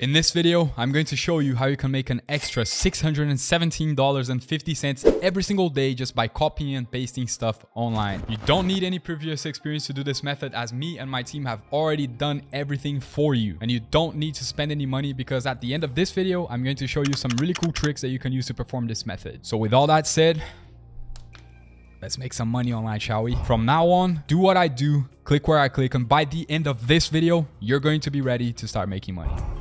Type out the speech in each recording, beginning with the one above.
In this video, I'm going to show you how you can make an extra $617.50 every single day just by copying and pasting stuff online. You don't need any previous experience to do this method as me and my team have already done everything for you. And you don't need to spend any money because at the end of this video, I'm going to show you some really cool tricks that you can use to perform this method. So with all that said, Let's make some money online, shall we? From now on, do what I do, click where I click, and by the end of this video, you're going to be ready to start making money.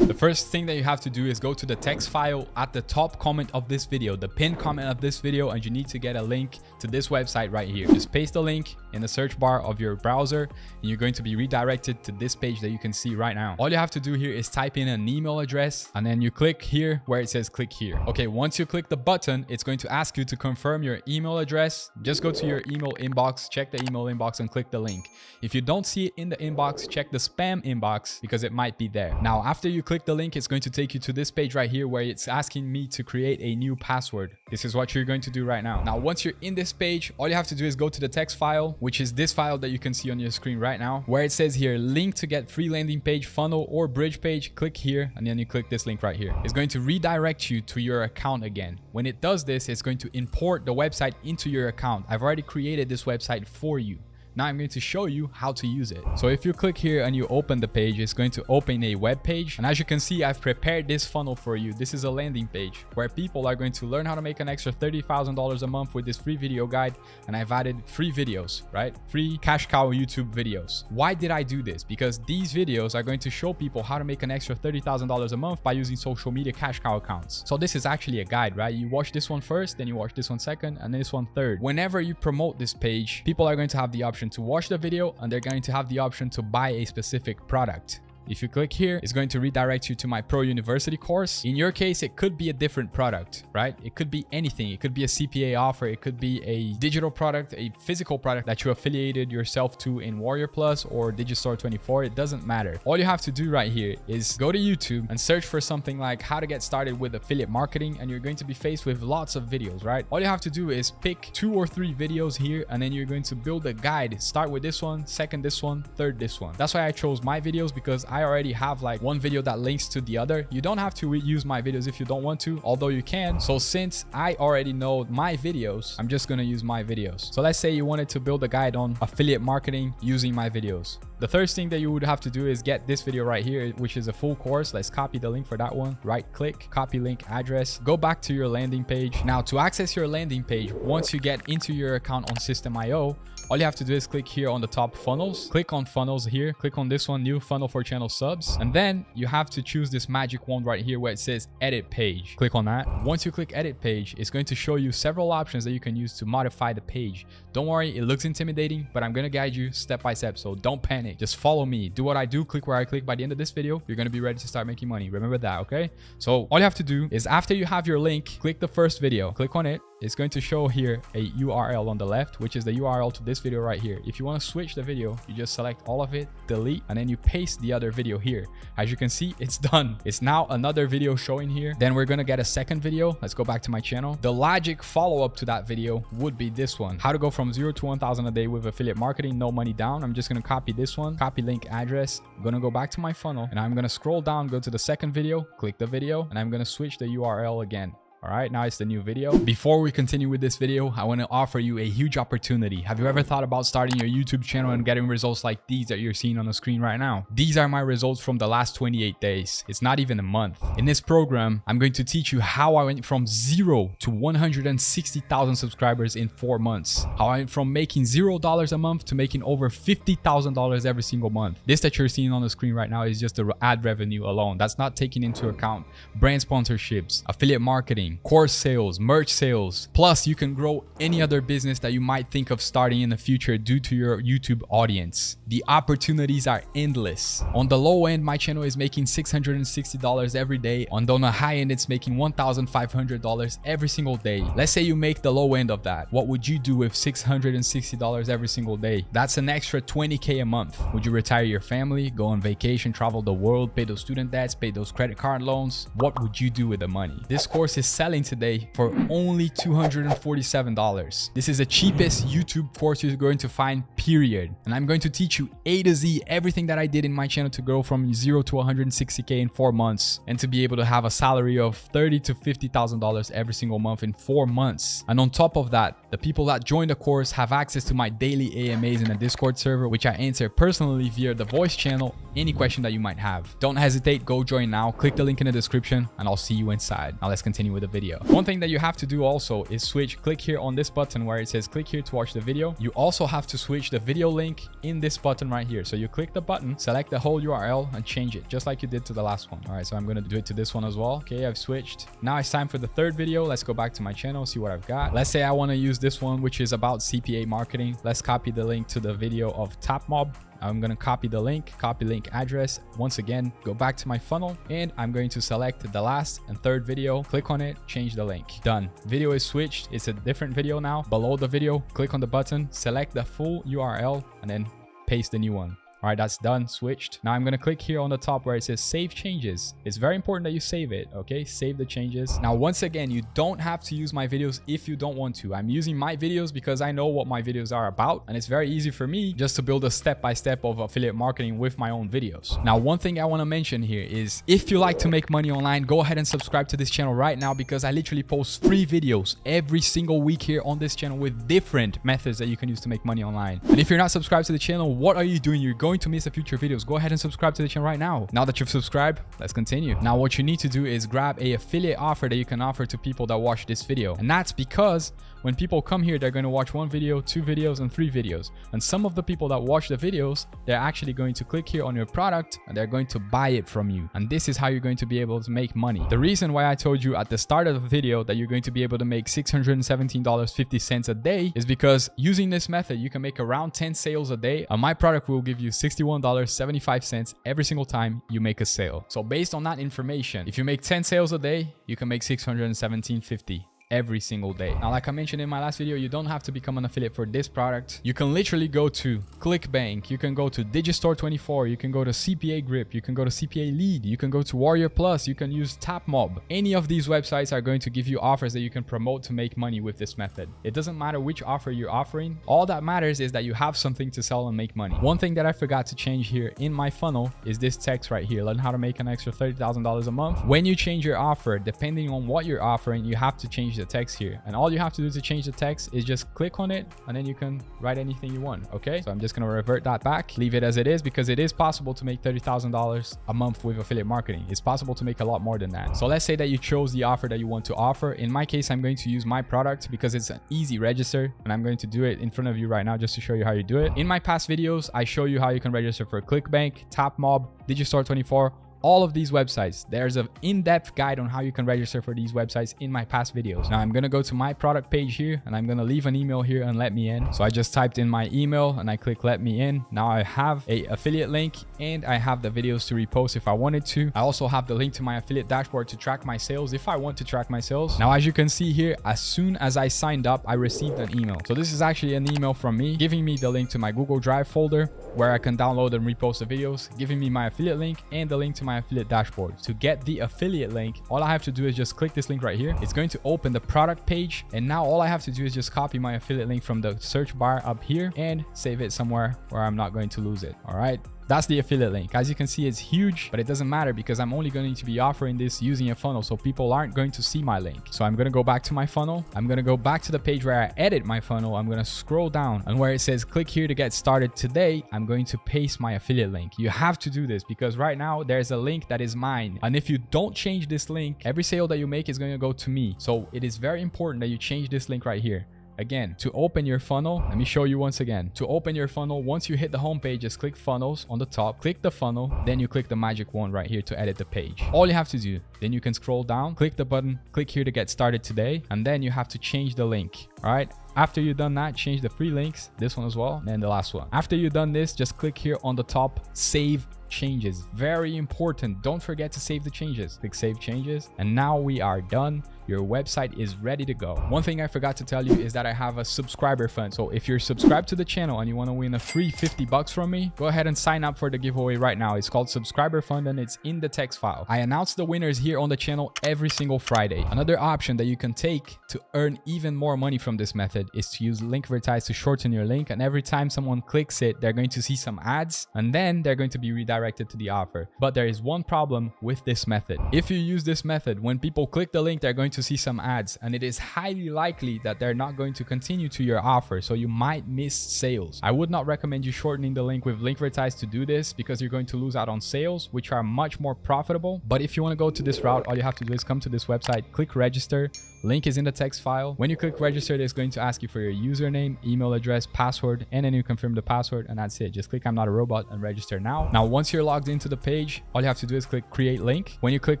The first thing that you have to do is go to the text file at the top comment of this video, the pinned comment of this video, and you need to get a link to this website right here. Just paste the link in the search bar of your browser and you're going to be redirected to this page that you can see right now. All you have to do here is type in an email address and then you click here where it says click here. Okay, once you click the button, it's going to ask you to confirm your email address. Just go to your email inbox, check the email inbox and click the link. If you don't see it in the inbox, check the spam inbox because it might be there. Now, after you click the link, it's going to take you to this page right here where it's asking me to create a new password. This is what you're going to do right now. Now, once you're in this page, all you have to do is go to the text file, which is this file that you can see on your screen right now, where it says here, link to get free landing page, funnel, or bridge page. Click here, and then you click this link right here. It's going to redirect you to your account again. When it does this, it's going to import the website into your account. I've already created this website for you. Now I'm going to show you how to use it. So if you click here and you open the page, it's going to open a web page. And as you can see, I've prepared this funnel for you. This is a landing page where people are going to learn how to make an extra $30,000 a month with this free video guide. And I've added free videos, right? Free cash cow YouTube videos. Why did I do this? Because these videos are going to show people how to make an extra $30,000 a month by using social media cash cow accounts. So this is actually a guide, right? You watch this one first, then you watch this one second, and this one third. Whenever you promote this page, people are going to have the option option to watch the video and they're going to have the option to buy a specific product. If you click here, it's going to redirect you to my Pro University course. In your case, it could be a different product, right? It could be anything. It could be a CPA offer. It could be a digital product, a physical product that you affiliated yourself to in Warrior Plus or Digistore 24. It doesn't matter. All you have to do right here is go to YouTube and search for something like how to get started with affiliate marketing. And you're going to be faced with lots of videos, right? All you have to do is pick two or three videos here, and then you're going to build a guide. Start with this one, second this one, third this one. That's why I chose my videos because I I already have like one video that links to the other. You don't have to use my videos if you don't want to, although you can. So since I already know my videos, I'm just going to use my videos. So let's say you wanted to build a guide on affiliate marketing using my videos. The first thing that you would have to do is get this video right here, which is a full course. Let's copy the link for that one. Right click, copy link address, go back to your landing page. Now to access your landing page, once you get into your account on Systeme.io, all you have to do is click here on the top funnels. Click on funnels here. Click on this one new funnel for channel subs. And then you have to choose this magic wand right here where it says edit page. Click on that. Once you click edit page it's going to show you several options that you can use to modify the page. Don't worry it looks intimidating but i'm going to guide you step by step so don't panic just follow me. Do what i do click where i click. By the end of this video you're going to be ready to start making money. Remember that okay? So all you have to do is after you have your link click the first video. Click on it it's going to show here a URL on the left, which is the URL to this video right here. If you want to switch the video, you just select all of it, delete, and then you paste the other video here. As you can see, it's done. It's now another video showing here. Then we're going to get a second video. Let's go back to my channel. The logic follow-up to that video would be this one. How to go from zero to 1,000 a day with affiliate marketing, no money down. I'm just going to copy this one, copy link address. I'm going to go back to my funnel and I'm going to scroll down, go to the second video, click the video, and I'm going to switch the URL again. All right, now it's the new video. Before we continue with this video, I want to offer you a huge opportunity. Have you ever thought about starting your YouTube channel and getting results like these that you're seeing on the screen right now? These are my results from the last 28 days. It's not even a month. In this program, I'm going to teach you how I went from zero to 160,000 subscribers in four months. How I went from making zero dollars a month to making over $50,000 every single month. This that you're seeing on the screen right now is just the ad revenue alone. That's not taking into account brand sponsorships, affiliate marketing, course sales, merch sales. Plus, you can grow any other business that you might think of starting in the future due to your YouTube audience. The opportunities are endless. On the low end, my channel is making $660 every day. On the high end, it's making $1,500 every single day. Let's say you make the low end of that. What would you do with $660 every single day? That's an extra 20K a month. Would you retire your family, go on vacation, travel the world, pay those student debts, pay those credit card loans? What would you do with the money? This course is selling today for only $247. This is the cheapest YouTube course you're going to find, period. And I'm going to teach you A to Z everything that I did in my channel to grow from zero to 160K in four months and to be able to have a salary of 30 to $50,000 every single month in four months. And on top of that, the people that join the course have access to my daily AMAs in a Discord server, which I answer personally via the voice channel, any question that you might have. Don't hesitate, go join now, click the link in the description and I'll see you inside. Now let's continue with the video. One thing that you have to do also is switch, click here on this button where it says click here to watch the video. You also have to switch the video link in this button right here. So you click the button, select the whole URL and change it just like you did to the last one. All right, so I'm going to do it to this one as well. Okay, I've switched. Now it's time for the third video. Let's go back to my channel, see what I've got. Let's say I want to use this one, which is about CPA marketing. Let's copy the link to the video of Tapmob. I'm going to copy the link, copy link address. Once again, go back to my funnel and I'm going to select the last and third video, click on it, change the link. Done. Video is switched. It's a different video now. Below the video, click on the button, select the full URL and then paste the new one. All right, that's done, switched. Now I'm to click here on the top where it says save changes. It's very important that you save it, okay? Save the changes. Now, once again, you don't have to use my videos if you don't want to. I'm using my videos because I know what my videos are about. And it's very easy for me just to build a step-by-step -step of affiliate marketing with my own videos. Now, one thing I want to mention here is if you like to make money online, go ahead and subscribe to this channel right now because I literally post free videos every single week here on this channel with different methods that you can use to make money online. And if you're not subscribed to the channel, what are you doing? You're going going to miss the future videos, go ahead and subscribe to the channel right now. Now that you've subscribed, let's continue. Now what you need to do is grab a affiliate offer that you can offer to people that watch this video. And that's because when people come here, they're going to watch one video, two videos, and three videos. And some of the people that watch the videos, they're actually going to click here on your product and they're going to buy it from you. And this is how you're going to be able to make money. The reason why I told you at the start of the video that you're going to be able to make $617.50 a day is because using this method, you can make around 10 sales a day. And my product will give you $61.75 every single time you make a sale. So based on that information, if you make 10 sales a day, you can make 617.50 every single day. Now, like I mentioned in my last video, you don't have to become an affiliate for this product. You can literally go to ClickBank, you can go to Digistore24, you can go to CPA Grip, you can go to CPA Lead, you can go to Warrior Plus, you can use Tapmob. Any of these websites are going to give you offers that you can promote to make money with this method. It doesn't matter which offer you're offering. All that matters is that you have something to sell and make money. One thing that I forgot to change here in my funnel is this text right here. Learn how to make an extra $30,000 a month. When you change your offer, depending on what you're offering, you have to change the text here. And all you have to do to change the text is just click on it and then you can write anything you want okay? So i'm just going to revert that back leave it as it is because it is possible to make $30,000 a month with affiliate marketing. It's possible to make a lot more than that. So let's say that you chose the offer that you want to offer. In my case i'm going to use my product because it's an easy register and i'm going to do it in front of you right now just to show you how you do it. In my past videos i show you how you can register for clickbank tapmob digistore 24 all of these websites. There's an in-depth guide on how you can register for these websites in my past videos. Now I'm going to go to my product page here and I'm going to leave an email here and let me in. So I just typed in my email and I click let me in. Now I have a affiliate link and I have the videos to repost if I wanted to. I also have the link to my affiliate dashboard to track my sales if I want to track my sales. Now, as you can see here, as soon as I signed up, I received an email. So this is actually an email from me giving me the link to my Google Drive folder where I can download and repost the videos, giving me my affiliate link and the link to my affiliate dashboard. To get the affiliate link, all I have to do is just click this link right here. It's going to open the product page. And now all I have to do is just copy my affiliate link from the search bar up here and save it somewhere where I'm not going to lose it. All right. That's the affiliate link. As you can see, it's huge, but it doesn't matter because I'm only going to be offering this using a funnel. So people aren't going to see my link. So I'm going to go back to my funnel. I'm going to go back to the page where I edit my funnel. I'm going to scroll down and where it says click here to get started today, I'm going to paste my affiliate link. You have to do this because right now there's a link that is mine. And if you don't change this link, every sale that you make is going to go to me. So it is very important that you change this link right here. Again, to open your funnel, let me show you once again. To open your funnel, once you hit the home page, just click funnels on the top, click the funnel, then you click the magic wand right here to edit the page. All you have to do, then you can scroll down, click the button, click here to get started today, and then you have to change the link. All right. After you've done that, change the free links, this one as well, and the last one. After you've done this, just click here on the top, save changes. Very important. Don't forget to save the changes. Click save changes. And now we are done. Your website is ready to go. One thing I forgot to tell you is that I have a subscriber fund. So if you're subscribed to the channel and you want to win a free 50 bucks from me, go ahead and sign up for the giveaway right now. It's called subscriber fund and it's in the text file. I announced the winners here on the channel every single Friday. Another option that you can take to earn even more money from this method is to use link Linkvertise to shorten your link. And every time someone clicks it, they're going to see some ads and then they're going to be redirected to the offer. But there is one problem with this method. If you use this method, when people click the link, they're going to see some ads and it is highly likely that they're not going to continue to your offer. So you might miss sales. I would not recommend you shortening the link with link Linkvertise to do this because you're going to lose out on sales, which are much more profitable. But if you want to go to this route, all you have to do is come to this website, click register, Link is in the text file. When you click register, it's going to ask you for your username, email address, password, and then you confirm the password and that's it. Just click I'm not a robot and register now. Now, once you're logged into the page, all you have to do is click create link. When you click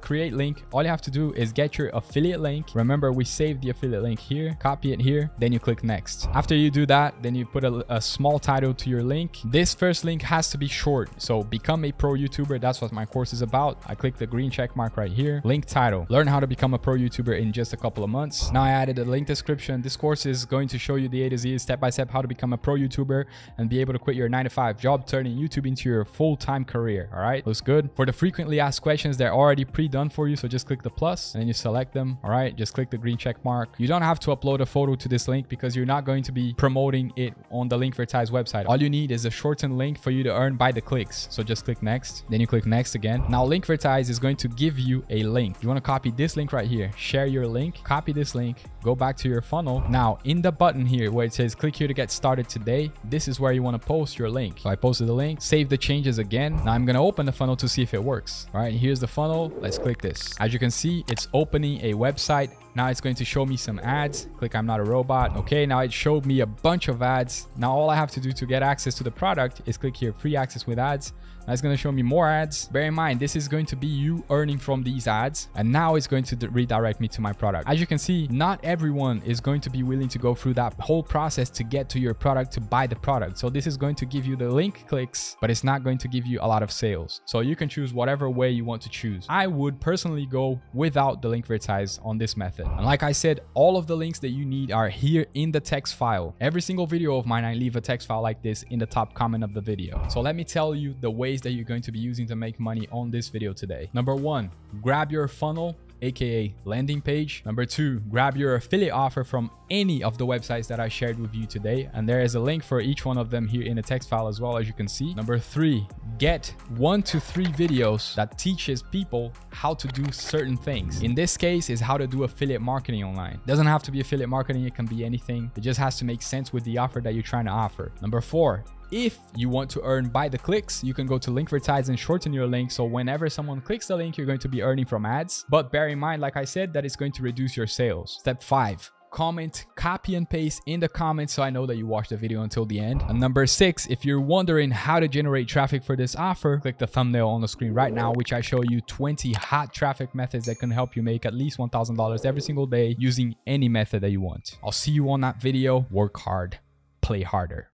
create link, all you have to do is get your affiliate link. Remember, we saved the affiliate link here, copy it here, then you click next. After you do that, then you put a, a small title to your link. This first link has to be short. So become a pro YouTuber. That's what my course is about. I click the green check mark right here. Link title. Learn how to become a pro YouTuber in just a couple of months. Now I added a link description. This course is going to show you the A to Z step by step how to become a pro YouTuber and be able to quit your 9 to 5 job, turning YouTube into your full-time career. All right, looks good. For the frequently asked questions, they're already pre-done for you. So just click the plus and then you select them. All right, just click the green check mark. You don't have to upload a photo to this link because you're not going to be promoting it on the Linkvertise website. All you need is a shortened link for you to earn by the clicks. So just click next, then you click next again. Now Linkvertise is going to give you a link. You want to copy this link right here, share your link, copy this link, go back to your funnel. Now in the button here where it says click here to get started today, this is where you want to post your link. So I posted the link, save the changes again. Now I'm going to open the funnel to see if it works. All right, here's the funnel. Let's click this. As you can see, it's opening a website now it's going to show me some ads. Click I'm not a robot. Okay, now it showed me a bunch of ads. Now all I have to do to get access to the product is click here, free access with ads. It's going to show me more ads. Bear in mind, this is going to be you earning from these ads. And now it's going to redirect me to my product. As you can see, not everyone is going to be willing to go through that whole process to get to your product to buy the product. So this is going to give you the link clicks, but it's not going to give you a lot of sales. So you can choose whatever way you want to choose. I would personally go without the link Linkvertise on this method. And like I said, all of the links that you need are here in the text file. Every single video of mine, I leave a text file like this in the top comment of the video. So let me tell you the ways that you're going to be using to make money on this video today. Number one, grab your funnel aka landing page. Number two, grab your affiliate offer from any of the websites that I shared with you today. And there is a link for each one of them here in the text file as well, as you can see. Number three, get one to three videos that teaches people how to do certain things. In this case is how to do affiliate marketing online. It doesn't have to be affiliate marketing. It can be anything. It just has to make sense with the offer that you're trying to offer. Number four, if you want to earn by the clicks, you can go to Linkvertise and shorten your link. So whenever someone clicks the link, you're going to be earning from ads. But bear in mind, like I said, that it's going to reduce your sales. Step five, comment, copy and paste in the comments so I know that you watched the video until the end. And number six, if you're wondering how to generate traffic for this offer, click the thumbnail on the screen right now, which I show you 20 hot traffic methods that can help you make at least $1,000 every single day using any method that you want. I'll see you on that video. Work hard, play harder.